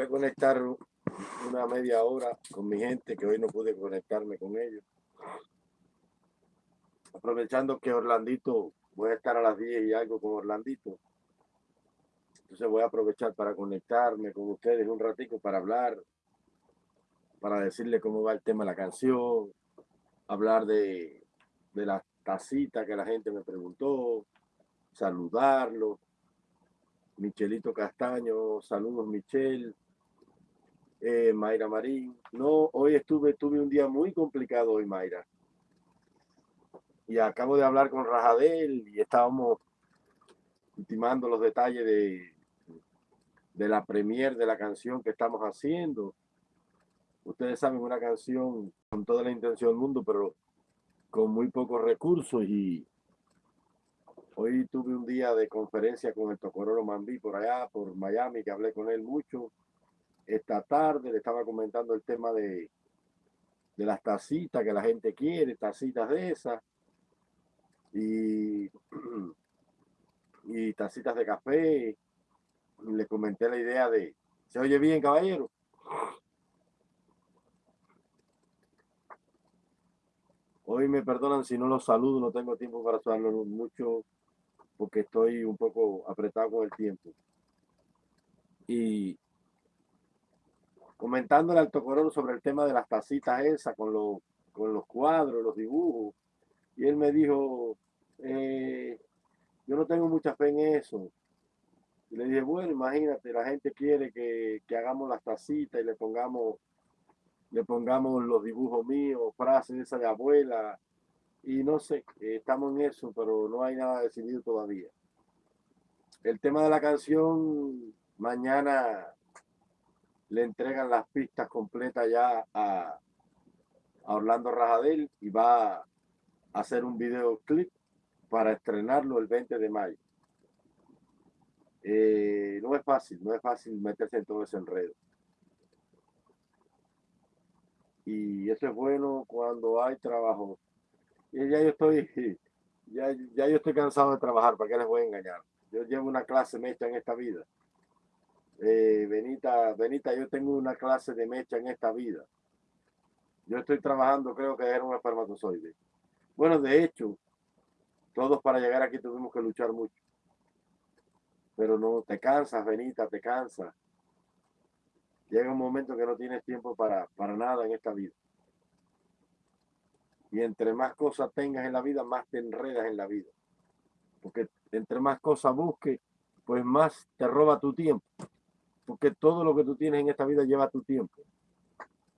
voy a conectar una media hora con mi gente que hoy no pude conectarme con ellos. Aprovechando que Orlandito, voy a estar a las 10 y algo con Orlandito. Entonces voy a aprovechar para conectarme con ustedes un ratico para hablar, para decirle cómo va el tema de la canción, hablar de, de la tacita que la gente me preguntó, saludarlo. Michelito Castaño, saludos Michel, eh, Mayra Marín. No, hoy estuve, tuve un día muy complicado hoy, Mayra. Y acabo de hablar con Rajadel y estábamos ultimando los detalles de, de la premier de la canción que estamos haciendo. Ustedes saben, una canción con toda la intención del mundo, pero con muy pocos recursos y hoy tuve un día de conferencia con el Tocororo Mambí por allá, por Miami, que hablé con él mucho. Esta tarde le estaba comentando el tema de, de las tacitas que la gente quiere, tacitas de esas y, y tacitas de café. Le comenté la idea de, ¿se oye bien, caballero? Hoy me perdonan si no los saludo, no tengo tiempo para saludarlos mucho porque estoy un poco apretado con el tiempo. Y comentándole al Tocororo sobre el tema de las tacitas esas, con, los, con los cuadros, los dibujos, y él me dijo, eh, yo no tengo mucha fe en eso. Y le dije, bueno, imagínate, la gente quiere que, que hagamos las tacitas y le pongamos le pongamos los dibujos míos, frases de esa de abuela, y no sé, estamos en eso, pero no hay nada decidido todavía. El tema de la canción, mañana le entregan las pistas completas ya a, Orlando Rajadel y va a hacer un videoclip para estrenarlo el 20 de mayo. Eh, no es fácil, no es fácil meterse en todo ese enredo. y eso es bueno cuando hay trabajo. Y ya yo estoy, ya, ya yo estoy cansado de trabajar, ¿para qué les voy a engañar? Yo llevo una clase mecha en esta vida. Eh, Benita, Benita, yo tengo una clase de mecha en esta vida. Yo estoy trabajando, creo que era un espermatozoide. Bueno, de hecho, todos para llegar aquí tuvimos que luchar mucho. Pero no, te cansas, Benita, te cansas llega un momento que no tienes tiempo para, para nada en esta vida. Y entre más cosas tengas en la vida, más te enredas en la vida. Porque entre más cosas busques, pues más te roba tu tiempo. Porque todo lo que tú tienes en esta vida lleva tu tiempo.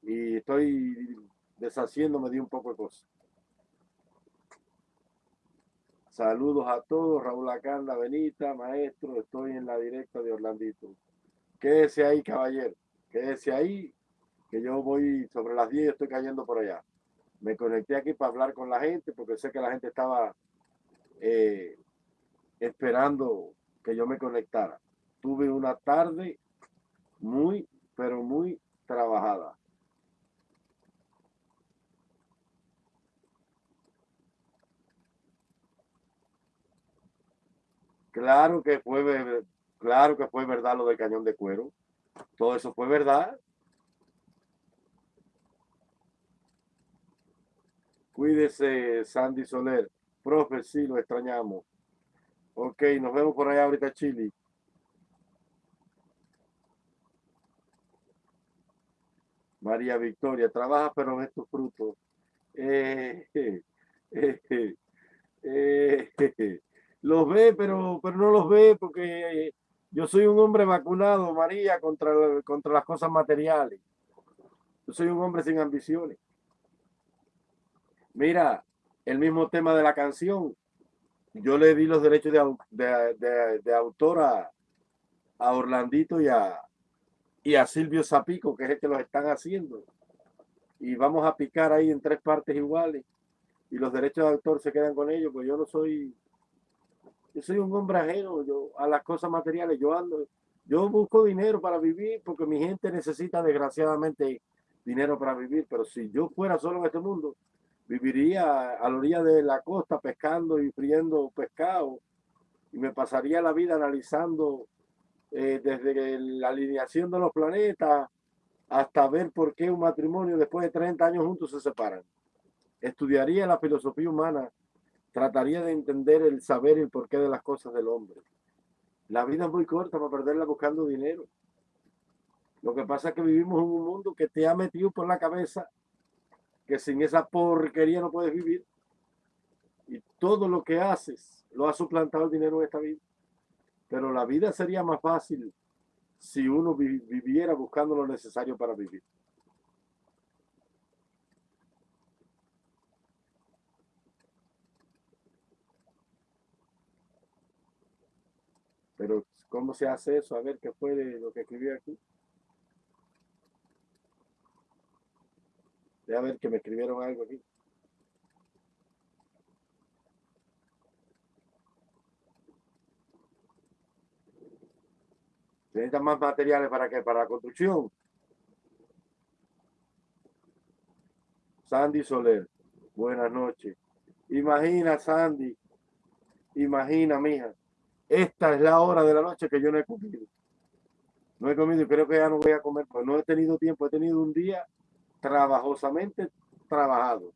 Y estoy deshaciéndome de un poco de cosas. Saludos a todos, Raúl Acanda, Benita, maestro, estoy en la directa de Orlandito. Quédese ahí, caballero quédese ahí, que yo voy sobre las 10 estoy cayendo por allá. Me conecté aquí para hablar con la gente porque sé que la gente estaba eh, esperando que yo me conectara. Tuve una tarde muy, pero muy trabajada. Claro que fue, claro que fue verdad lo del cañón de cuero. Todo eso fue verdad. Cuídese, Sandy Soler. Profe, sí, lo extrañamos. Ok, nos vemos por allá ahorita, Chile. María Victoria, trabaja pero en estos frutos. Eh, eh, eh, los ve, pero, pero no los ve porque yo soy un hombre vacunado, María, contra, contra las cosas materiales. Yo soy un hombre sin ambiciones. Mira, el mismo tema de la canción. Yo le di los derechos de, autor a, Orlandito y a, y a Silvio Zapico, que es el que los están haciendo. Y vamos a picar ahí en tres partes iguales. Y los derechos de autor se quedan con ellos, pues yo no soy yo soy un hombre ajeno yo, a las cosas materiales. Yo ando, yo busco dinero para vivir porque mi gente necesita desgraciadamente dinero para vivir. Pero si yo fuera solo en este mundo, viviría a la orilla de la costa pescando y friendo pescado y me pasaría la vida analizando eh, desde la alineación de los planetas hasta ver por qué un matrimonio después de 30 años juntos se separan. Estudiaría la filosofía humana, trataría de entender el saber y el porqué de las cosas del hombre. La vida es muy corta para perderla buscando dinero. Lo que pasa es que vivimos en un mundo que te ha metido por la cabeza que sin esa porquería no puedes vivir. Y todo lo que haces lo ha suplantado el dinero en esta vida. Pero la vida sería más fácil si uno viviera buscando lo necesario para vivir. Pero, ¿cómo se hace eso? A ver qué fue lo que escribí aquí. a ver que me escribieron algo aquí. Necesitan más materiales para que para la construcción. Sandy Soler, buenas noches. Imagina, Sandy, imagina, mija, esta es la hora de la noche que yo no he comido. No he comido y creo que ya no voy a comer, pues no he tenido tiempo, he tenido un día trabajosamente trabajado.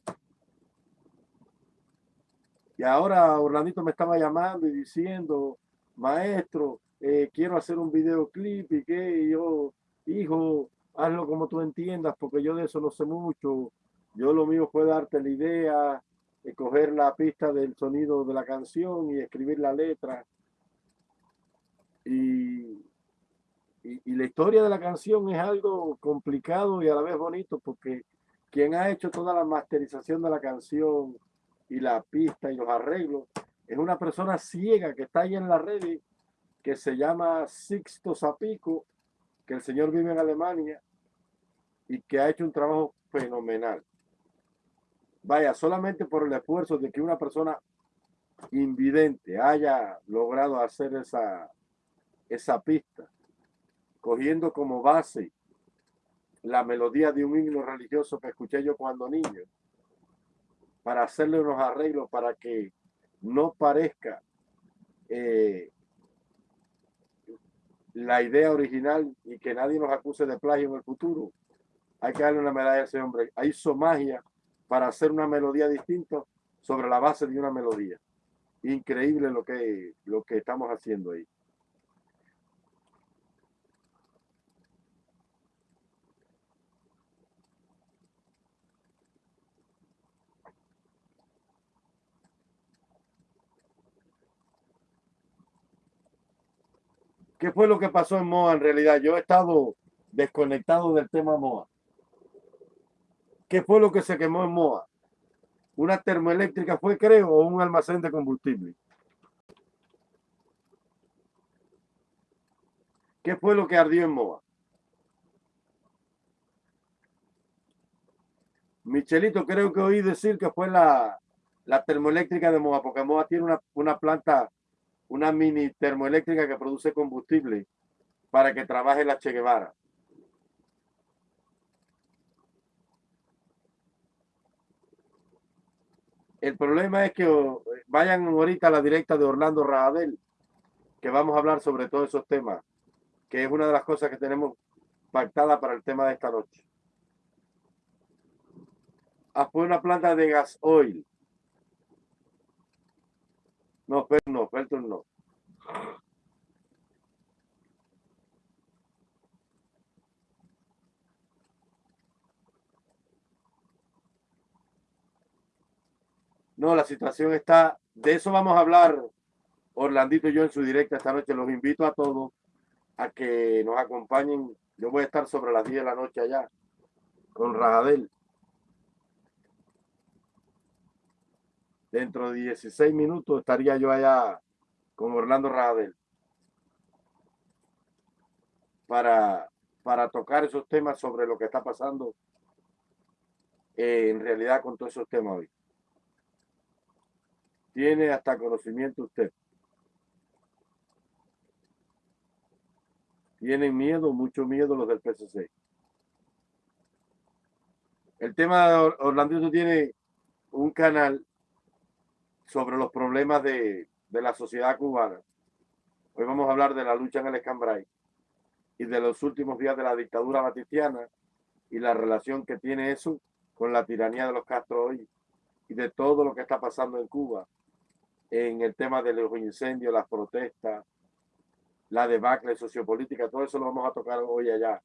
Y ahora Orlandito me estaba llamando y diciendo, maestro, eh, quiero hacer un videoclip y que yo, hijo, hazlo como tú entiendas, porque yo de eso no sé mucho. Yo lo mío fue darte la idea, coger la pista del sonido de la canción y escribir la letra. Y y, la historia de la canción es algo complicado y a la vez bonito porque quien ha hecho toda la masterización de la canción y la pista y los arreglos es una persona ciega que está ahí en la red que se llama Sixto Zapico, que el señor vive en Alemania y que ha hecho un trabajo fenomenal. Vaya, solamente por el esfuerzo de que una persona invidente haya logrado hacer esa, esa pista cogiendo como base la melodía de un himno religioso que escuché yo cuando niño, para hacerle unos arreglos para que no parezca eh, la idea original y que nadie nos acuse de plagio en el futuro. Hay que darle una medalla a ese hombre. Hizo magia para hacer una melodía distinta sobre la base de una melodía. Increíble lo que, lo que estamos haciendo ahí. ¿Qué fue lo que pasó en MOA en realidad? Yo he estado desconectado del tema MOA. ¿Qué fue lo que se quemó en MOA? ¿Una termoeléctrica fue, creo, o un almacén de combustible? ¿Qué fue lo que ardió en MOA? Michelito, creo que oí decir que fue la, la termoeléctrica de MOA, porque MOA tiene una, una planta una mini termoeléctrica que produce combustible para que trabaje la Che Guevara. El problema es que vayan ahorita a la directa de Orlando Radel, que vamos a hablar sobre todos esos temas, que es una de las cosas que tenemos pactada para el tema de esta noche. Fue una planta de gas oil no, Felton no, Felton no. No, la situación está, de eso vamos a hablar Orlandito y yo en su directa esta noche. Los invito a todos a que nos acompañen. Yo voy a estar sobre las 10 de la noche allá con Rajadel. Dentro de 16 minutos estaría yo allá con Orlando Radel para, para tocar esos temas sobre lo que está pasando en realidad con todos esos temas hoy. Tiene hasta conocimiento usted. Tienen miedo, mucho miedo los del PCC. El tema de Orlando tiene un canal sobre los problemas de, la sociedad cubana. Hoy vamos a hablar de la lucha en el Escambray y de los últimos días de la dictadura batistiana y la relación que tiene eso con la tiranía de los Castro hoy y de todo lo que está pasando en Cuba en el tema de los incendios, las protestas, la debacle sociopolítica, todo eso lo vamos a tocar hoy allá.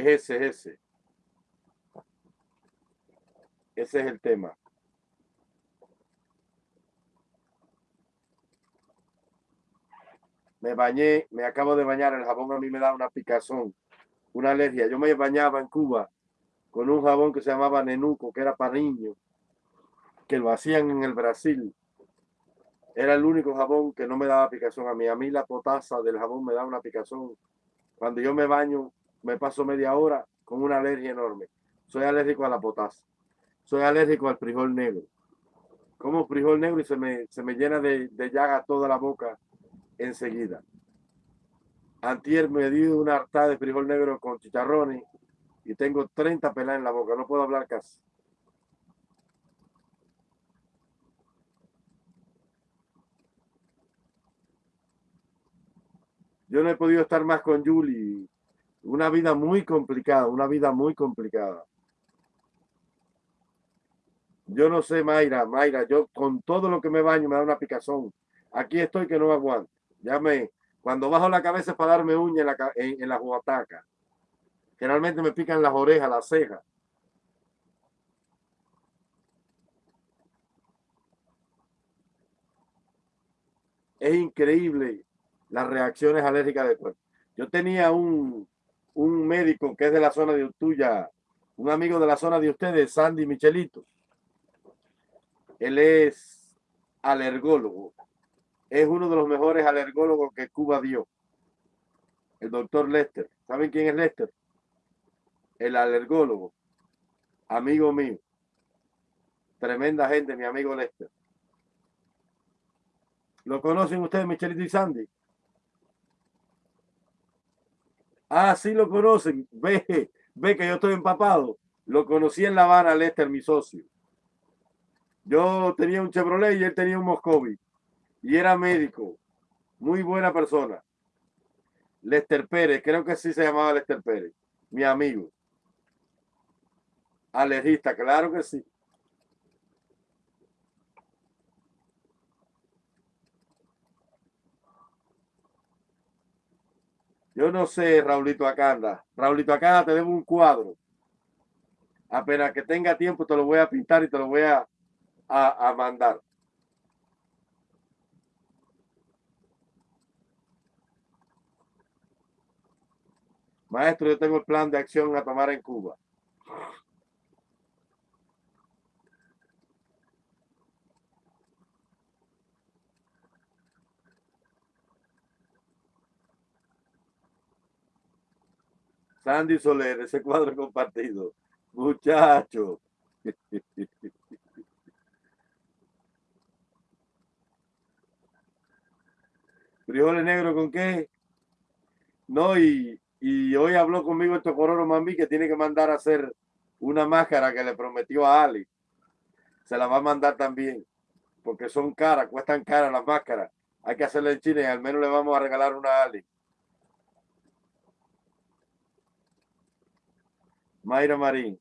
Es ese, ese. Ese es el tema. Me bañé, me acabo de bañar, el jabón a mí me da una picazón, una alergia. Yo me bañaba en Cuba con un jabón que se llamaba Nenuco, que era para niños, que lo hacían en el Brasil. Era el único jabón que no me daba picazón a mí. A mí la potasa del jabón me da una picazón. Cuando yo me baño, me paso media hora con una alergia enorme. Soy alérgico a la potasa. Soy alérgico al frijol negro. Como frijol negro y se me, se me llena de, de llaga toda la boca enseguida. Antier me di una harta de frijol negro con chicharrones y tengo 30 pelas en la boca. No puedo hablar casi. Yo no he podido estar más con Julie una vida muy complicada, una vida muy complicada. Yo no sé, Mayra, Mayra, yo con todo lo que me baño me da una picazón. Aquí estoy que no aguanto. Ya me, cuando bajo la cabeza es para darme uña en la, en. Generalmente me pican las orejas, las cejas. Es increíble las reacciones alérgicas del cuerpo. Yo tenía un, un médico que es de la zona de tuya, un amigo de la zona de ustedes, Sandy Michelito. Él es alergólogo. Es uno de los mejores alergólogos que Cuba dio. El doctor Lester. ¿Saben quién es Lester? El alergólogo. Amigo mío. Tremenda gente, mi amigo Lester. ¿Lo conocen ustedes, Michelito y Sandy? Ah, sí lo conocen. Ve, ve que yo estoy empapado. Lo conocí en La Habana, Lester, mi socio. Yo tenía un Chevrolet y él tenía un Moscovi. Y era médico. Muy buena persona. Lester Pérez, creo que sí se llamaba Lester Pérez. Mi amigo. Alergista, claro que sí. Yo no sé, Raulito Acanda. Raulito Acanda, te debo un cuadro. Apenas que tenga tiempo, te lo voy a pintar y te lo voy a, a, mandar. Maestro, yo tengo el plan de acción a tomar en Cuba. Sandy Soler, ese cuadro compartido. Muchacho. Frijoles negros con qué? No, y, hoy habló conmigo este Cororo Mami que tiene que mandar a hacer una máscara que le prometió a Ali. Se la va a mandar también, porque son caras, cuestan caras las máscaras. Hay que hacerla en China y al menos le vamos a regalar una a Ali. Mayra Marín.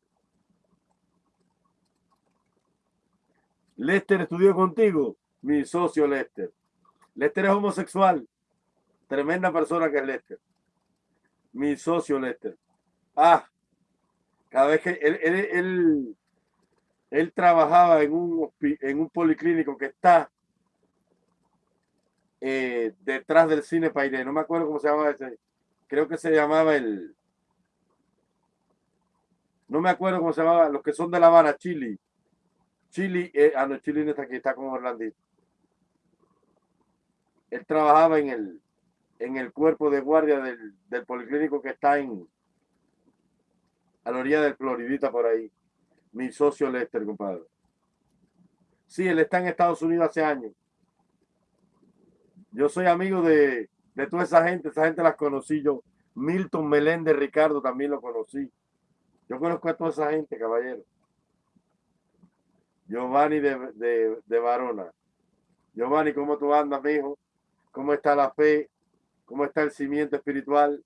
Lester estudió contigo, mi socio Lester. Lester es homosexual. Tremenda persona que es Lester. Mi socio Lester. Ah, cada vez que él, él, trabajaba en un, en un policlínico que está eh, detrás del cine Paine. No me acuerdo cómo se llamaba ese. Creo que se llamaba el no me acuerdo cómo se llamaba, los que son de La Habana, Chile. Chile, eh, ah, no, Chile no está aquí, está con Orlandito. Él trabajaba en el, en el cuerpo de guardia del, del policlínico que está en a la orilla del Floridita por ahí. Mi socio Lester, compadre. Sí, él está en Estados Unidos hace años. Yo soy amigo de, de toda esa gente, esa gente las conocí yo. Milton Meléndez Ricardo también lo conocí. Yo conozco a toda esa gente, caballero. Giovanni de, de, de Varona. Giovanni, ¿cómo tú andas, mijo? ¿Cómo está la fe? ¿Cómo está el cimiento espiritual?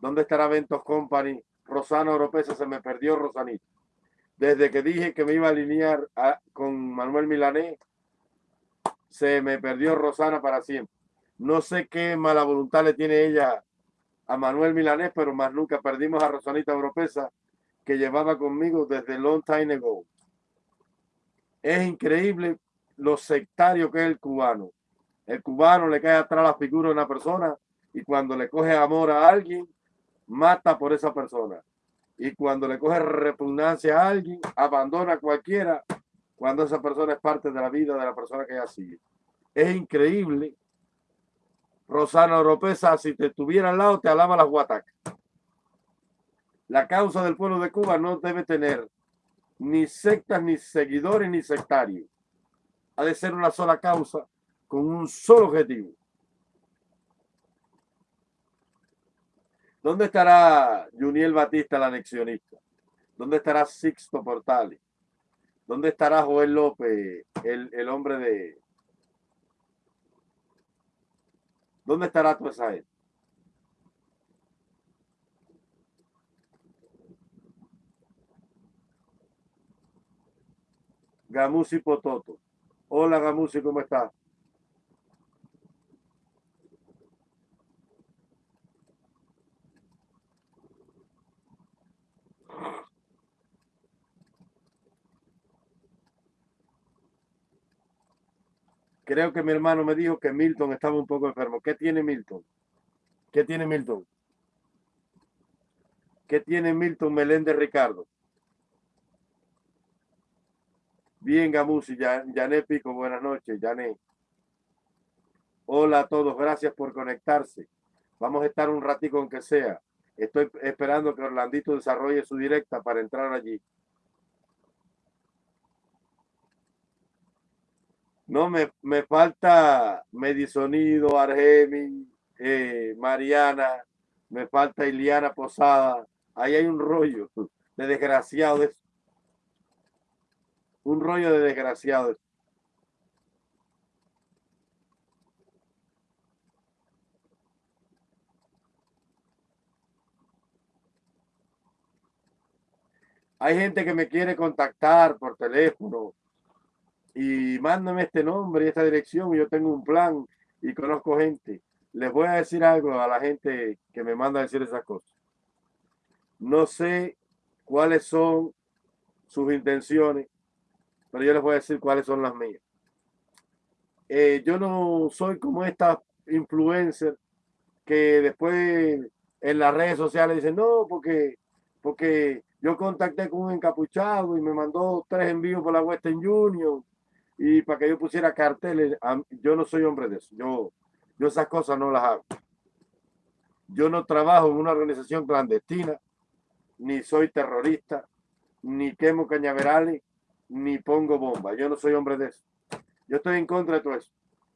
¿Dónde estará Ventos Company? Rosana Oropesa se me perdió, Rosanito. Desde que dije que me iba a alinear con Manuel Milanés, se me perdió Rosana para siempre. No sé qué mala voluntad le tiene ella a Manuel Milanés, pero más nunca perdimos a Rosanita Oropesa, que llevaba conmigo desde long time ago. Es increíble lo sectario que es el cubano. El cubano le cae atrás la figura de una persona y cuando le coge amor a alguien, mata por esa persona. Y cuando le coge repugnancia a alguien, abandona a cualquiera cuando esa persona es parte de la vida de la persona que ella sigue. Es increíble. Rosana Oropesa, si te estuviera al lado, te alaba las guatacas. La causa del pueblo de Cuba no debe tener ni sectas, ni seguidores, ni sectarios. Ha de ser una sola causa con un solo objetivo. ¿Dónde estará Juniel Batista, el anexionista? ¿Dónde estará Sixto Portales? ¿Dónde estará Joel López, el, el hombre de... ¿Dónde estará toda esa gente? Gamusi Pototo. Hola Gamusi, ¿cómo estás? Creo que mi hermano me dijo que Milton estaba un poco enfermo. ¿Qué tiene Milton? ¿Qué tiene Milton? ¿Qué tiene Milton Meléndez Ricardo? Bien, Gamusi, Yané Pico, buenas noches, Yané. Hola a todos, gracias por conectarse. Vamos a estar un ratico aunque sea. Estoy esperando que Orlandito desarrolle su directa para entrar allí. No, me, me falta Medisonido, Argemi, eh, Mariana, me falta Iliana Posada. Ahí hay un rollo de desgraciado. De un rollo de desgraciado. Hay gente que me quiere contactar por teléfono y mándame este nombre y esta dirección. Yo tengo un plan y conozco gente. Les voy a decir algo a la gente que me manda a decir esas cosas. No sé cuáles son sus intenciones, pero yo les voy a decir cuáles son las mías. Eh, yo no soy como esta influencer que después en las redes sociales dicen, no, porque, porque yo contacté con un encapuchado y me mandó tres envíos por la Western Union y para que yo pusiera carteles, yo no soy hombre de eso. Yo, yo esas cosas no las hago. Yo no trabajo en una organización clandestina, ni soy terrorista, ni quemo cañaverales, ni pongo bombas. Yo no soy hombre de eso. Yo estoy en contra de todo eso.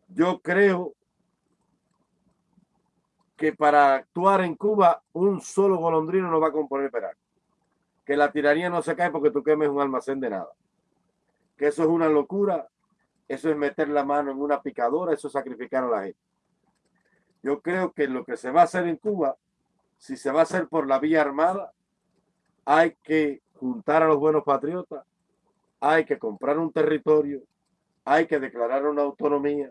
Yo creo que para actuar en Cuba un solo golondrino no va a componer peral. Que la tiranía no se cae porque tú quemes un almacén de nada que eso es una locura, eso es meter la mano en una picadora, eso es sacrificar a la gente. Yo creo que lo que se va a hacer en Cuba, si se va a hacer por la vía armada, hay que juntar a los buenos patriotas, hay que comprar un territorio, hay que declarar una autonomía,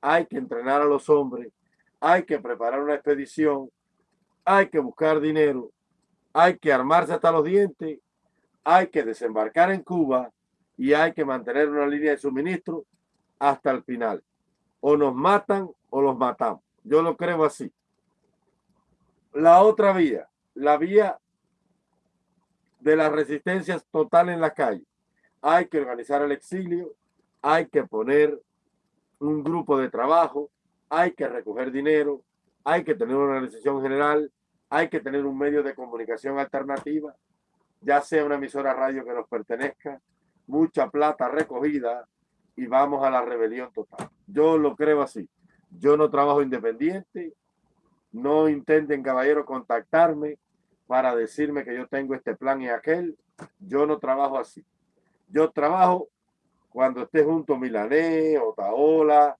hay que entrenar a los hombres, hay que preparar una expedición, hay que buscar dinero, hay que armarse hasta los dientes, hay que desembarcar en Cuba y hay que mantener una línea de suministro hasta el final. O nos matan o los matamos. Yo lo creo así. La otra vía, la vía de las resistencias total en la calle. Hay que organizar el exilio, hay que poner un grupo de trabajo, hay que recoger dinero, hay que tener una organización general, hay que tener un medio de comunicación alternativa, ya sea una emisora radio que nos pertenezca, mucha plata recogida y vamos a la rebelión total. Yo lo creo así. Yo no trabajo independiente, No intenten, caballero, contactarme para decirme que yo tengo este plan y aquel. Yo no trabajo así. Yo trabajo cuando esté junto Milané, Otaola,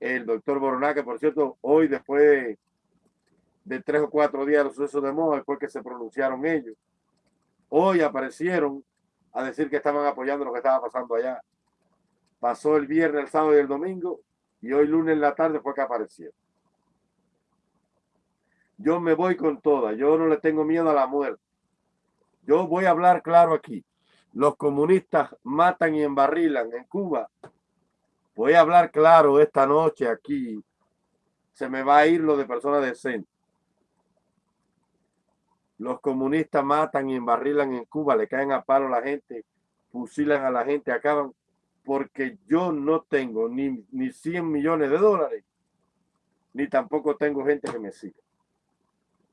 el doctor Boroná, que por cierto, hoy después de, tres o cuatro días de los sucesos de Moja, fue que se pronunciaron ellos. Hoy aparecieron a decir que estaban apoyando lo que estaba pasando allá. Pasó el viernes, el sábado y el domingo, y hoy lunes en la tarde fue que aparecieron. Yo me voy con toda, yo no le tengo miedo a la muerte. Yo voy a hablar claro aquí. Los comunistas matan y embarrilan en Cuba. Voy a hablar claro esta noche aquí. Se me va a ir lo de personas decentes. Los comunistas matan y embarrilan en Cuba, le caen a palo a la gente, fusilan a la gente, acaban, porque yo no tengo ni, ni 100 millones de dólares, ni tampoco tengo gente que me siga.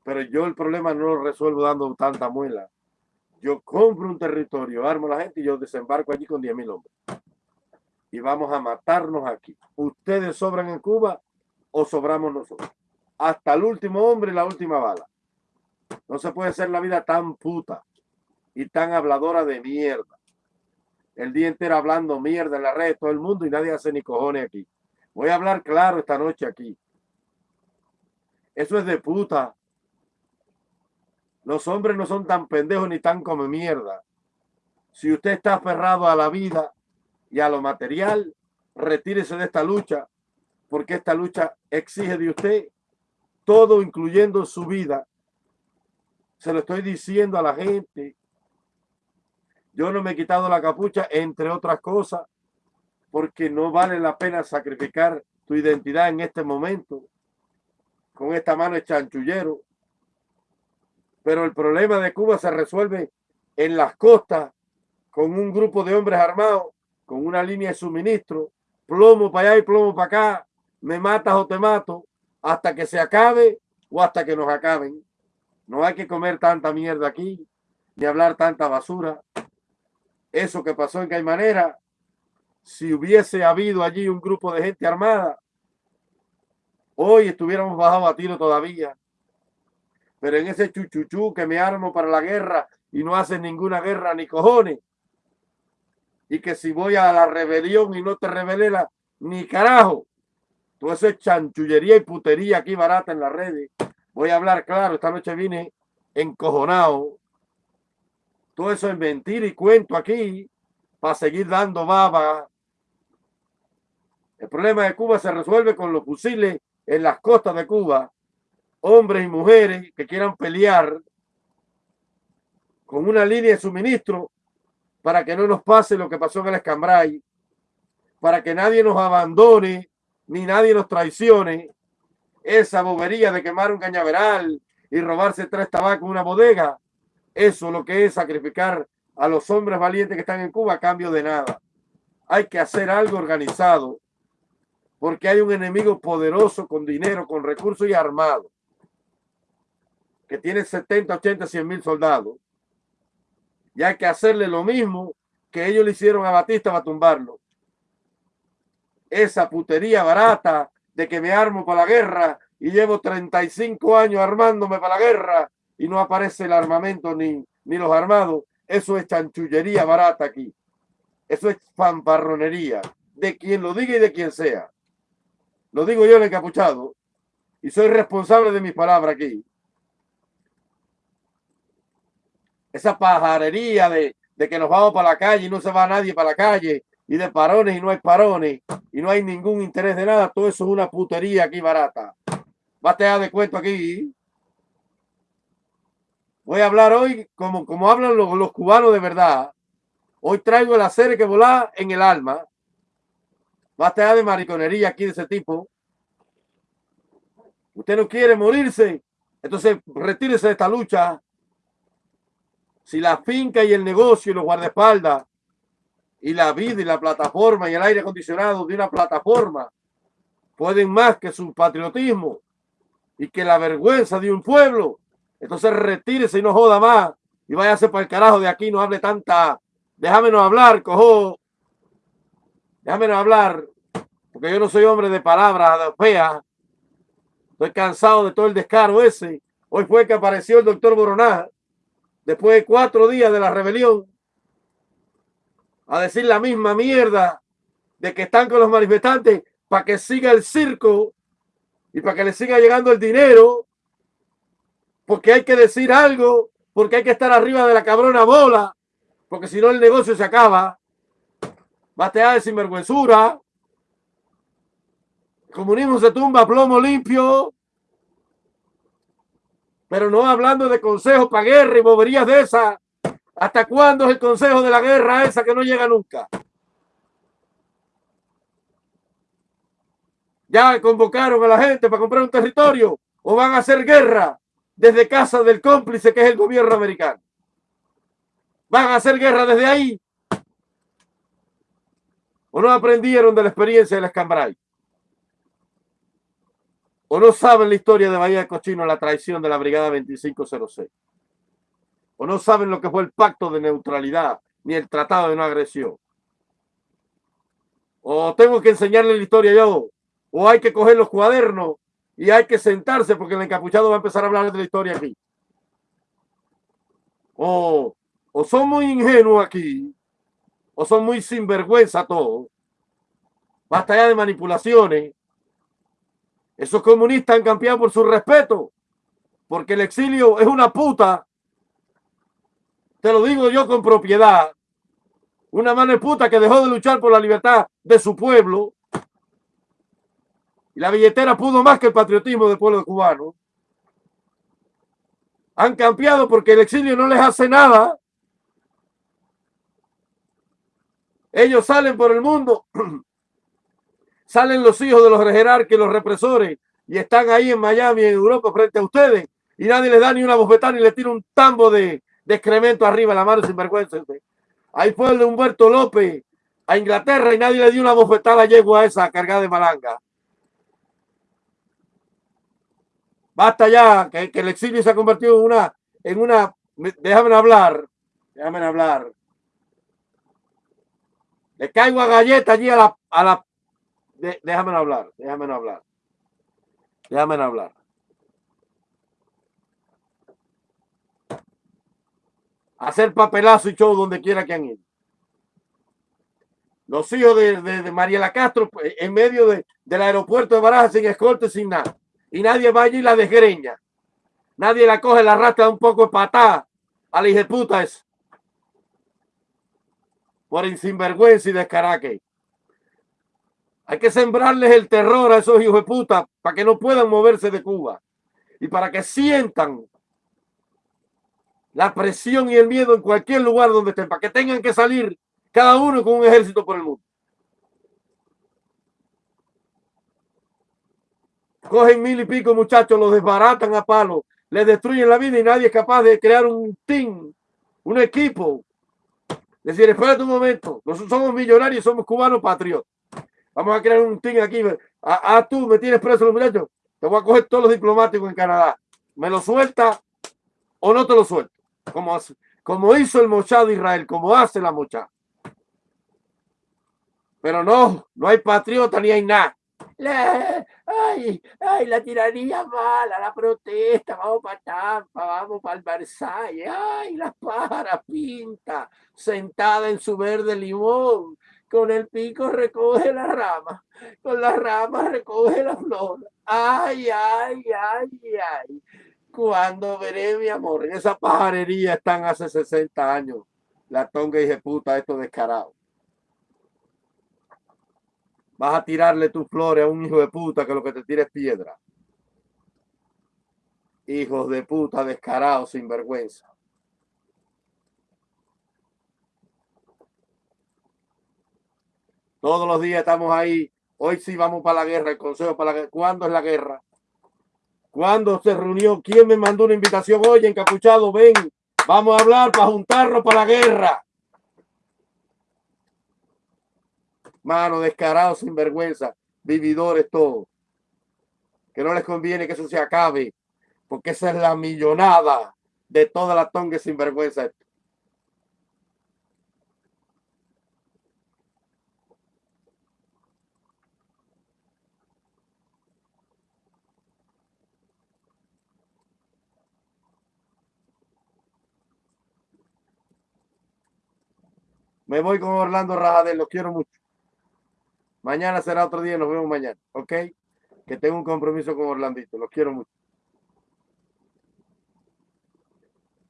Pero yo el problema no lo resuelvo dando tanta muela. Yo compro un territorio, armo la gente y yo desembarco allí con 10 mil hombres. Y vamos a matarnos aquí. ¿Ustedes sobran en Cuba o sobramos nosotros? Hasta el último hombre y la última bala. No se puede ser la vida tan puta y tan habladora de mierda. El día entero hablando mierda en la red de todo el mundo y nadie hace ni cojones aquí. Voy a hablar claro esta noche aquí. Eso es de puta. Los hombres no son tan pendejos ni tan como mierda. Si usted está aferrado a la vida y a lo material, retírese de esta lucha, porque esta lucha exige de usted todo, incluyendo su vida, se lo estoy diciendo a la gente. Yo no me he quitado la capucha, entre otras cosas, porque no vale la pena sacrificar tu identidad en este momento con esta mano de chanchullero. Pero el problema de Cuba se resuelve en las costas con un grupo de hombres armados, con una línea de suministro, plomo para allá y plomo para acá, me matas o te mato, hasta que se acabe o hasta que nos acaben. No hay que comer tanta mierda aquí, ni hablar tanta basura. Eso que pasó en Caimanera, si hubiese habido allí un grupo de gente armada, hoy estuviéramos bajados a tiro todavía. Pero en ese chuchuchú que me armo para la guerra y no hacen ninguna guerra ni cojones. Y que si voy a la rebelión y no te revelela ni carajo. Todo eso es chanchullería y putería aquí barata en las redes. Voy a hablar claro, esta noche vine encojonado. Todo eso es mentira y cuento aquí para seguir dando baba. El problema de Cuba se resuelve con los fusiles en las costas de Cuba. Hombres y mujeres que quieran pelear con una línea de suministro para que no nos pase lo que pasó en el Escambray, para que nadie nos abandone ni nadie nos traicione esa bobería de quemar un cañaveral y robarse tres tabacos en una bodega, eso lo que es sacrificar a los hombres valientes que están en Cuba a cambio de nada. Hay que hacer algo organizado porque hay un enemigo poderoso con dinero, con recursos y armado que tiene 70, 80, 100 mil soldados y hay que hacerle lo mismo que ellos le hicieron a Batista para tumbarlo. Esa putería barata de que me armo para la guerra y llevo 35 años armándome para la guerra y no aparece el armamento ni, ni los armados. Eso es chanchullería barata aquí. Eso es fanfarronería de quien lo diga y de quien sea. Lo digo yo el encapuchado y soy responsable de mis palabras aquí. Esa pajarería de, de que nos vamos para la calle y no se va nadie para la calle y de parones y no hay parones y no hay ningún interés de nada, todo eso es una putería aquí barata. Bate de cuento aquí. Voy a hablar hoy como, como hablan los, cubanos de verdad. Hoy traigo el hacer que volar en el alma. Bate de mariconería aquí de ese tipo. Usted no quiere morirse, entonces retírese de esta lucha. Si la finca y el negocio y los guardaespaldas y la vida y la plataforma y el aire acondicionado de una plataforma pueden más que su patriotismo y que la vergüenza de un pueblo, entonces retírese y no joda más y váyase para el carajo de aquí, no hable tanta, déjamenos hablar, cojo, déjamenos hablar, porque yo no soy hombre de palabras feas, Estoy cansado de todo el descaro ese. Hoy fue que apareció el doctor Boroná, después de cuatro días de la rebelión, a decir la misma mierda de que están con los manifestantes para que siga el circo y para que le siga llegando el dinero, porque hay que decir algo, porque hay que estar arriba de la cabrona bola, porque si no el negocio se acaba. Batea de sinvergüenzura. El comunismo se tumba plomo limpio. Pero no hablando de consejos para guerra y boberías de esa. ¿Hasta cuándo es el consejo de la guerra esa que no llega nunca? Ya convocaron a la gente para comprar un territorio o van a hacer guerra desde casa del cómplice que es el gobierno americano. Van a hacer guerra desde ahí. ¿O no aprendieron de la experiencia del Escambray? ¿O no saben la historia de Bahía de Cochino, la traición de la Brigada 2506? ¿O no saben lo que fue el pacto de neutralidad ni el tratado de no agresión? ¿O tengo que enseñarle la historia yo? ¿O hay que coger los cuadernos y hay que sentarse porque el encapuchado va a empezar a hablar de la historia aquí? ¿O, o son muy ingenuos aquí? ¿O son muy sinvergüenza todos? Basta ya de manipulaciones. Esos comunistas han cambiado por su respeto, porque el exilio es una puta. Te lo digo yo con propiedad. Una mano puta que dejó de luchar por la libertad de su pueblo. Y la billetera pudo más que el patriotismo del pueblo cubano. Han cambiado porque el exilio no les hace nada. Ellos salen por el mundo salen los hijos de los jerarcas los represores y están ahí en Miami, en Europa, frente a ustedes, y nadie les da ni una bofetada ni le tira un tambo de, excremento arriba la mano sin vergüenza. Ahí fue el de Humberto López a Inglaterra y nadie le dio una bofetada a yegua esa cargada de malanga. Basta ya, que, el exilio se ha convertido en una, en una, déjame hablar, déjame hablar. Le caigo a galleta allí a la, a la déjame hablar, déjame hablar. Déjame hablar. Hacer papelazo y show donde quiera que han ido. Los hijos de, de, Mariela Castro pues, en medio del aeropuerto de Barajas sin escolta, sin nada. Y nadie va allí y la desgreña. Nadie la coge, la rata un poco de patada a la puta es. Por sinvergüenza y descaraque. Hay que sembrarles el terror a esos hijos de puta para que no puedan moverse de Cuba y para que sientan la presión y el miedo en cualquier lugar donde estén, para que tengan que salir cada uno con un ejército por el mundo. Cogen mil y pico muchachos, los desbaratan a palo, les destruyen la vida y nadie es capaz de crear un team, un equipo. Decir, espérate un momento, nosotros somos millonarios, somos cubanos patriotas. Vamos a crear un team aquí. Ah, ah, tú me tienes preso los muchachos. Te voy a coger todos los diplomáticos en Canadá. ¿Me lo suelta o no te lo suelto? Como, como hizo el mochado de Israel, como hace la mochada. Pero no, no hay patriota ni hay nada. ay, ay, la tiranía mala, la protesta, vamos para Tampa, vamos para el Versailles, ay, la para pinta, sentada en su verde limón, con el pico recoge la rama, con la rama recoge la flor. Ay, ay, ay, ay. Cuando veré mi amor, en esa pajarería están hace 60 años. La tonga y puta, esto descarado. Vas a tirarle tus flores a un hijo de puta que lo que te tira es piedra. Hijos de puta descarados, sin Todos los días estamos ahí. Hoy sí vamos para la guerra, el consejo para la guerra. ¿Cuándo es la guerra? ¿Cuándo se reunió? ¿Quién me mandó una invitación? Oye, encapuchado, ven, vamos a hablar para juntarnos para la guerra. Mano, descarados, vergüenza, vividores todos. Que no les conviene que eso se acabe, porque esa es la millonada de toda la tonga sinvergüenza. Me voy con Orlando Rajadel, los quiero mucho. Mañana será otro día, nos vemos mañana, ¿ok? Que tengo un compromiso con Orlandito, los quiero mucho.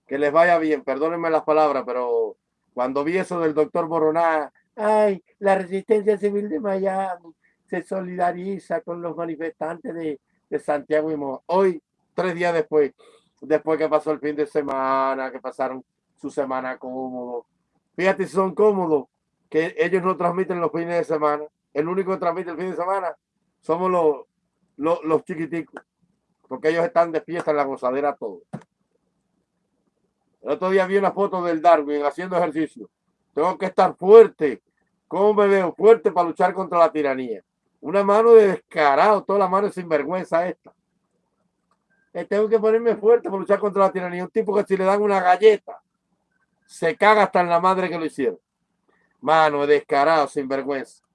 Que les vaya bien, perdónenme las palabras, pero cuando vi eso del doctor Boroná, ay, la resistencia civil de Miami se solidariza con los manifestantes de, de Santiago y Moa. Hoy, tres días después, después que pasó el fin de semana, que pasaron su semana cómodo. Fíjate si son cómodos, que ellos no transmiten los fines de semana. El único que transmite el fin de semana somos los, los, chiquiticos, porque ellos están de fiesta en la gozadera todo. El otro día vi una foto del Darwin haciendo ejercicio. Tengo que estar fuerte. ¿Cómo me veo? Fuerte para luchar contra la tiranía. Una mano de descarado, toda la mano sinvergüenza esta. Eh, tengo que ponerme fuerte para luchar contra la tiranía. Un tipo que si le dan una galleta, se caga hasta en la madre que lo hicieron. Mano, descarado, sinvergüenza.